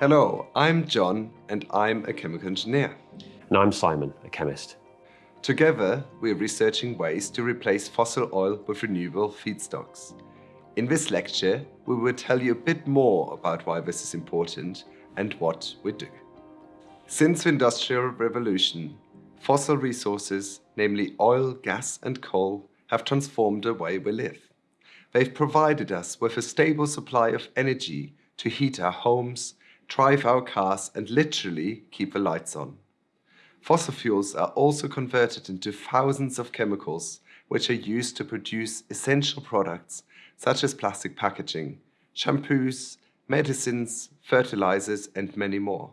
Hello, I'm John and I'm a chemical engineer. And I'm Simon, a chemist. Together, we're researching ways to replace fossil oil with renewable feedstocks. In this lecture, we will tell you a bit more about why this is important and what we do. Since the Industrial Revolution, fossil resources, namely oil, gas and coal, have transformed the way we live. They've provided us with a stable supply of energy to heat our homes, drive our cars and literally keep the lights on. Fossil fuels are also converted into thousands of chemicals which are used to produce essential products such as plastic packaging, shampoos, medicines, fertilizers and many more.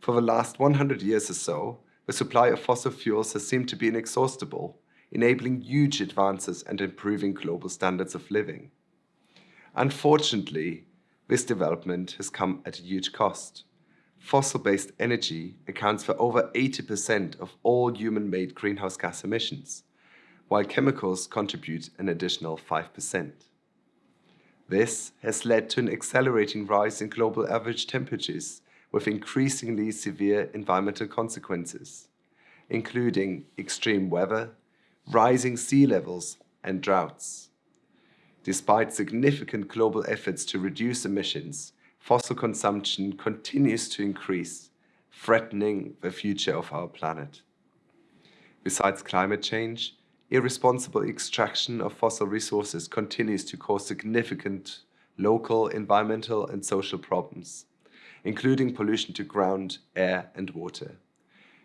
For the last 100 years or so, the supply of fossil fuels has seemed to be inexhaustible, enabling huge advances and improving global standards of living. Unfortunately, this development has come at a huge cost. Fossil-based energy accounts for over 80% of all human-made greenhouse gas emissions, while chemicals contribute an additional 5%. This has led to an accelerating rise in global average temperatures with increasingly severe environmental consequences, including extreme weather, rising sea levels and droughts. Despite significant global efforts to reduce emissions, fossil consumption continues to increase, threatening the future of our planet. Besides climate change, irresponsible extraction of fossil resources continues to cause significant local, environmental and social problems, including pollution to ground, air and water.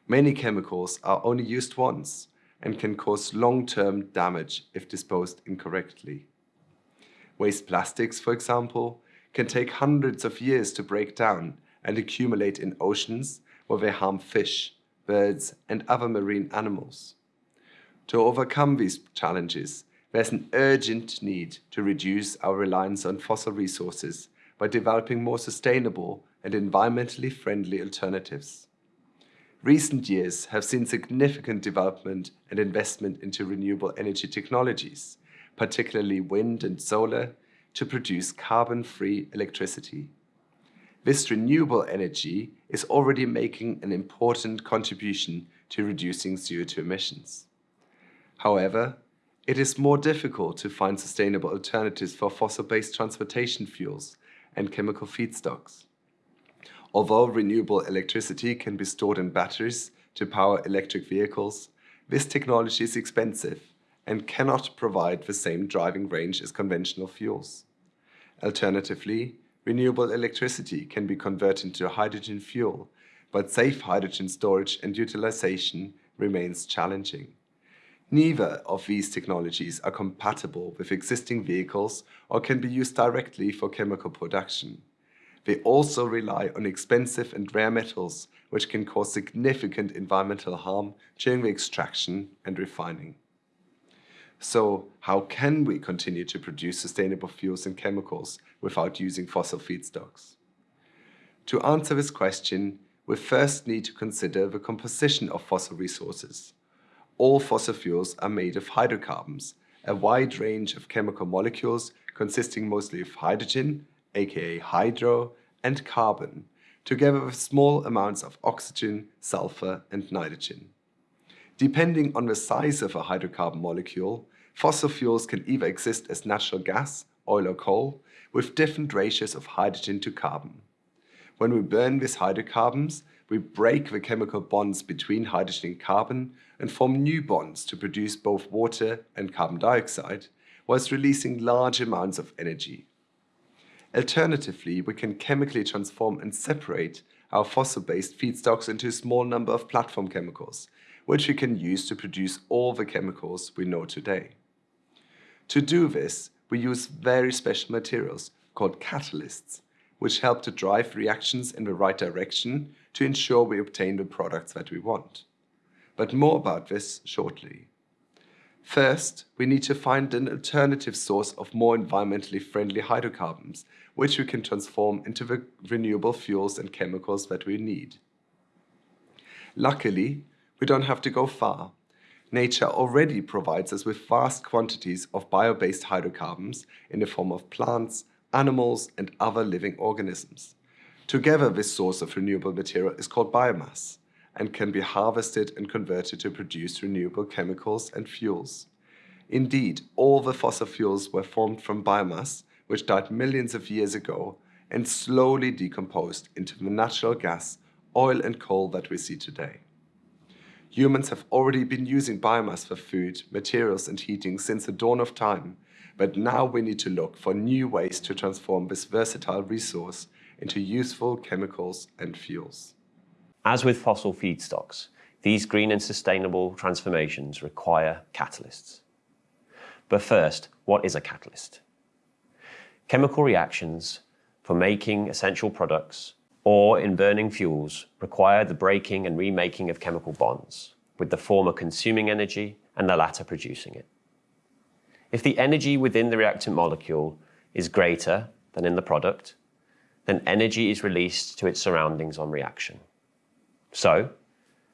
Many chemicals are only used once and can cause long-term damage if disposed incorrectly. Waste plastics, for example, can take hundreds of years to break down and accumulate in oceans where they harm fish, birds and other marine animals. To overcome these challenges, there's an urgent need to reduce our reliance on fossil resources by developing more sustainable and environmentally friendly alternatives. Recent years have seen significant development and investment into renewable energy technologies, particularly wind and solar, to produce carbon-free electricity. This renewable energy is already making an important contribution to reducing CO2 emissions. However, it is more difficult to find sustainable alternatives for fossil-based transportation fuels and chemical feedstocks. Although renewable electricity can be stored in batteries to power electric vehicles, this technology is expensive and cannot provide the same driving range as conventional fuels. Alternatively, renewable electricity can be converted into hydrogen fuel, but safe hydrogen storage and utilization remains challenging. Neither of these technologies are compatible with existing vehicles or can be used directly for chemical production. They also rely on expensive and rare metals, which can cause significant environmental harm during the extraction and refining. So how can we continue to produce sustainable fuels and chemicals without using fossil feedstocks? To answer this question, we first need to consider the composition of fossil resources. All fossil fuels are made of hydrocarbons, a wide range of chemical molecules consisting mostly of hydrogen, aka hydro, and carbon, together with small amounts of oxygen, sulfur, and nitrogen. Depending on the size of a hydrocarbon molecule, Fossil fuels can either exist as natural gas, oil or coal, with different ratios of hydrogen to carbon. When we burn these hydrocarbons, we break the chemical bonds between hydrogen and carbon and form new bonds to produce both water and carbon dioxide, whilst releasing large amounts of energy. Alternatively, we can chemically transform and separate our fossil-based feedstocks into a small number of platform chemicals, which we can use to produce all the chemicals we know today. To do this, we use very special materials called catalysts, which help to drive reactions in the right direction to ensure we obtain the products that we want. But more about this shortly. First, we need to find an alternative source of more environmentally friendly hydrocarbons, which we can transform into the renewable fuels and chemicals that we need. Luckily, we don't have to go far nature already provides us with vast quantities of bio-based hydrocarbons in the form of plants, animals and other living organisms. Together, this source of renewable material is called biomass and can be harvested and converted to produce renewable chemicals and fuels. Indeed, all the fossil fuels were formed from biomass, which died millions of years ago and slowly decomposed into the natural gas, oil and coal that we see today. Humans have already been using biomass for food, materials and heating since the dawn of time, but now we need to look for new ways to transform this versatile resource into useful chemicals and fuels. As with fossil feedstocks, these green and sustainable transformations require catalysts. But first, what is a catalyst? Chemical reactions for making essential products or in burning fuels require the breaking and remaking of chemical bonds, with the former consuming energy and the latter producing it. If the energy within the reactant molecule is greater than in the product, then energy is released to its surroundings on reaction. So,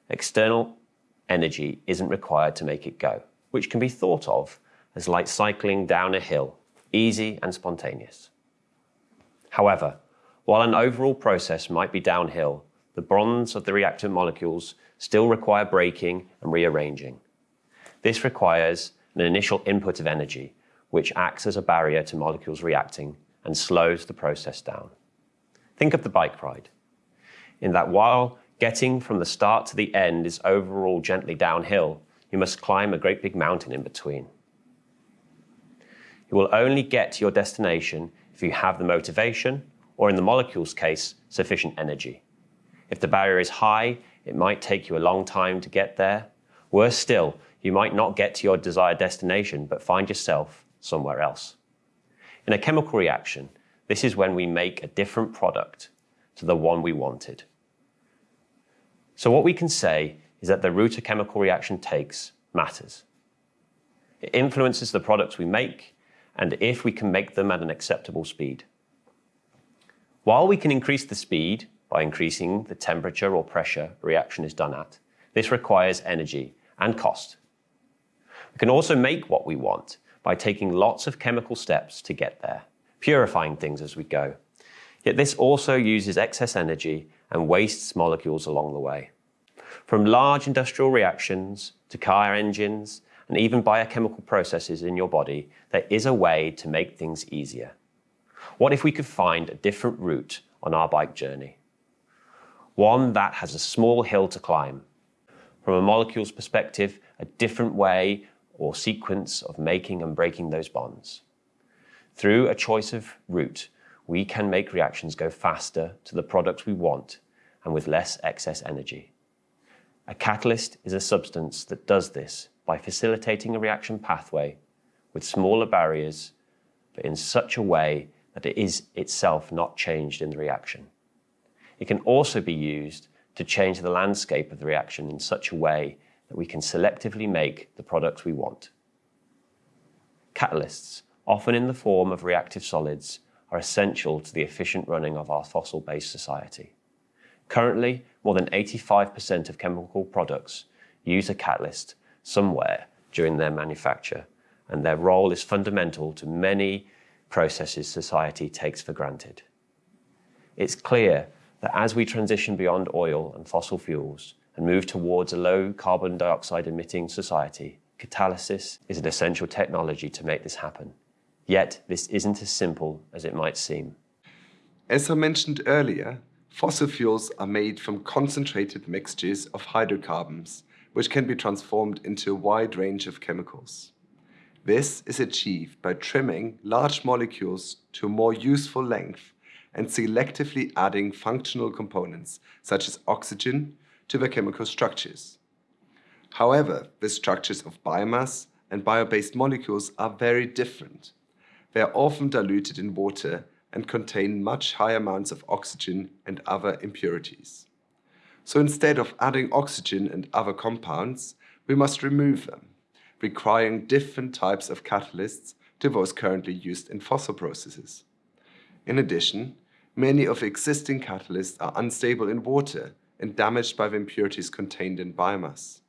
external energy isn't required to make it go, which can be thought of as like cycling down a hill, easy and spontaneous. However, while an overall process might be downhill, the bonds of the reactant molecules still require breaking and rearranging. This requires an initial input of energy, which acts as a barrier to molecules reacting and slows the process down. Think of the bike ride, in that while getting from the start to the end is overall gently downhill, you must climb a great big mountain in between. You will only get to your destination if you have the motivation or in the molecule's case, sufficient energy. If the barrier is high, it might take you a long time to get there. Worse still, you might not get to your desired destination, but find yourself somewhere else. In a chemical reaction, this is when we make a different product to the one we wanted. So what we can say is that the route a chemical reaction takes matters. It influences the products we make and if we can make them at an acceptable speed. While we can increase the speed by increasing the temperature or pressure reaction is done at, this requires energy and cost. We can also make what we want by taking lots of chemical steps to get there, purifying things as we go. Yet this also uses excess energy and wastes molecules along the way. From large industrial reactions to car engines and even biochemical processes in your body, there is a way to make things easier. What if we could find a different route on our bike journey? One that has a small hill to climb. From a molecule's perspective, a different way or sequence of making and breaking those bonds. Through a choice of route, we can make reactions go faster to the product we want and with less excess energy. A catalyst is a substance that does this by facilitating a reaction pathway with smaller barriers, but in such a way that it is itself not changed in the reaction. It can also be used to change the landscape of the reaction in such a way that we can selectively make the products we want. Catalysts, often in the form of reactive solids, are essential to the efficient running of our fossil-based society. Currently, more than 85% of chemical products use a catalyst somewhere during their manufacture, and their role is fundamental to many processes society takes for granted. It's clear that as we transition beyond oil and fossil fuels and move towards a low carbon dioxide emitting society, catalysis is an essential technology to make this happen. Yet, this isn't as simple as it might seem. As I mentioned earlier, fossil fuels are made from concentrated mixtures of hydrocarbons, which can be transformed into a wide range of chemicals. This is achieved by trimming large molecules to a more useful length and selectively adding functional components, such as oxygen, to the chemical structures. However, the structures of biomass and bio-based molecules are very different. They are often diluted in water and contain much higher amounts of oxygen and other impurities. So instead of adding oxygen and other compounds, we must remove them requiring different types of catalysts to those currently used in fossil processes. In addition, many of existing catalysts are unstable in water and damaged by the impurities contained in biomass.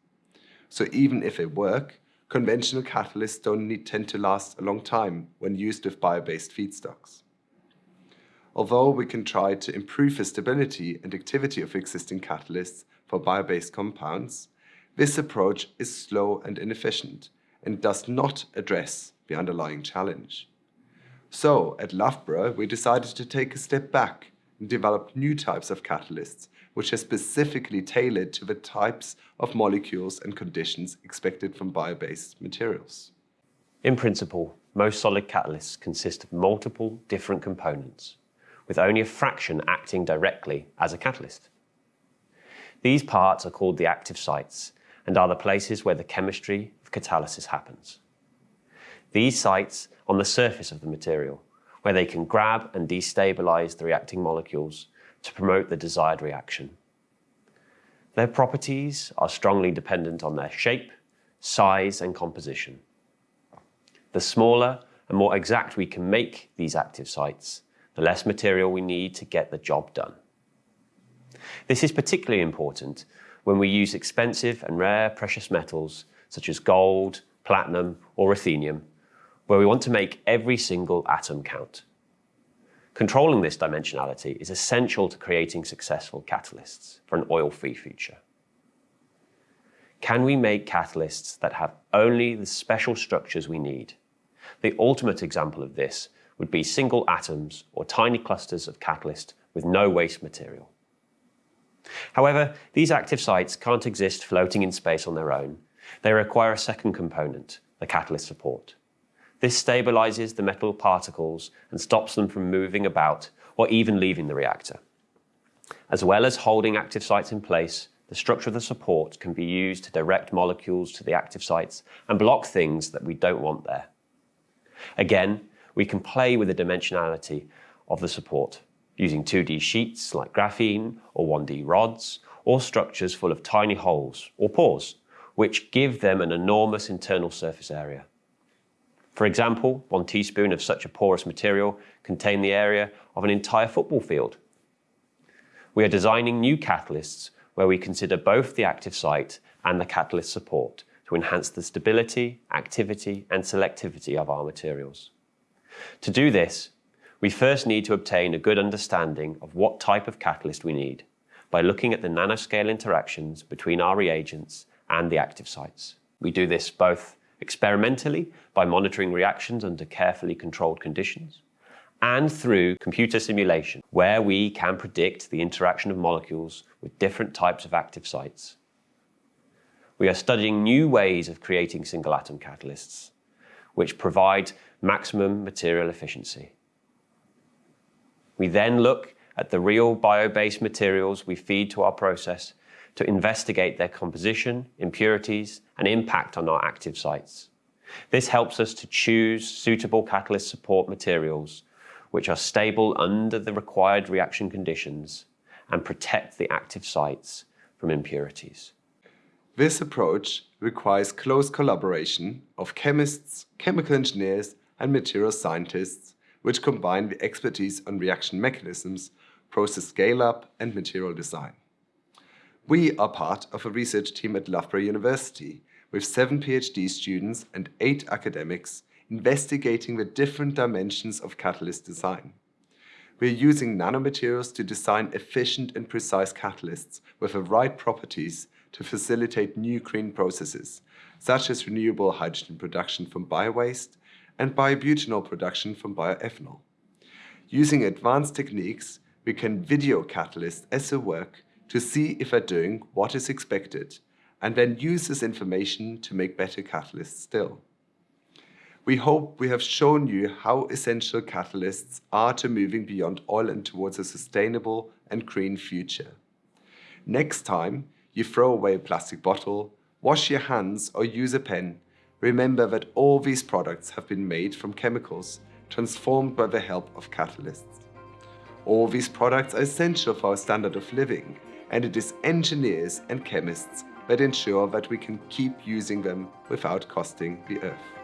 So even if they work, conventional catalysts don't need, tend to last a long time when used with bio-based feedstocks. although we can try to improve the stability and activity of existing catalysts for bio-based compounds, this approach is slow and inefficient and does not address the underlying challenge. So, at Loughborough, we decided to take a step back and develop new types of catalysts, which are specifically tailored to the types of molecules and conditions expected from bio-based materials. In principle, most solid catalysts consist of multiple different components, with only a fraction acting directly as a catalyst. These parts are called the active sites and are the places where the chemistry of catalysis happens. These sites on the surface of the material, where they can grab and destabilize the reacting molecules to promote the desired reaction. Their properties are strongly dependent on their shape, size, and composition. The smaller and more exact we can make these active sites, the less material we need to get the job done. This is particularly important when we use expensive and rare precious metals such as gold, platinum, or ruthenium, where we want to make every single atom count. Controlling this dimensionality is essential to creating successful catalysts for an oil-free future. Can we make catalysts that have only the special structures we need? The ultimate example of this would be single atoms or tiny clusters of catalyst with no waste material. However, these active sites can't exist floating in space on their own. They require a second component, the catalyst support. This stabilizes the metal particles and stops them from moving about or even leaving the reactor. As well as holding active sites in place, the structure of the support can be used to direct molecules to the active sites and block things that we don't want there. Again, we can play with the dimensionality of the support using 2D sheets like graphene or 1D rods, or structures full of tiny holes or pores, which give them an enormous internal surface area. For example, one teaspoon of such a porous material contain the area of an entire football field. We are designing new catalysts where we consider both the active site and the catalyst support to enhance the stability, activity, and selectivity of our materials. To do this, we first need to obtain a good understanding of what type of catalyst we need by looking at the nanoscale interactions between our reagents and the active sites. We do this both experimentally by monitoring reactions under carefully controlled conditions, and through computer simulation, where we can predict the interaction of molecules with different types of active sites. We are studying new ways of creating single atom catalysts, which provide maximum material efficiency. We then look at the real bio-based materials we feed to our process to investigate their composition, impurities, and impact on our active sites. This helps us to choose suitable catalyst support materials which are stable under the required reaction conditions and protect the active sites from impurities. This approach requires close collaboration of chemists, chemical engineers, and material scientists, which combine the expertise on reaction mechanisms, process scale-up, and material design. We are part of a research team at Loughborough University with seven PhD students and eight academics investigating the different dimensions of catalyst design. We're using nanomaterials to design efficient and precise catalysts with the right properties to facilitate new green processes, such as renewable hydrogen production from biowaste and biobutanol production from bioethanol. Using advanced techniques, we can video catalysts as they work to see if they're doing what is expected and then use this information to make better catalysts still. We hope we have shown you how essential catalysts are to moving beyond oil and towards a sustainable and green future. Next time you throw away a plastic bottle, wash your hands or use a pen, remember that all these products have been made from chemicals transformed by the help of catalysts. All these products are essential for our standard of living and it is engineers and chemists that ensure that we can keep using them without costing the earth.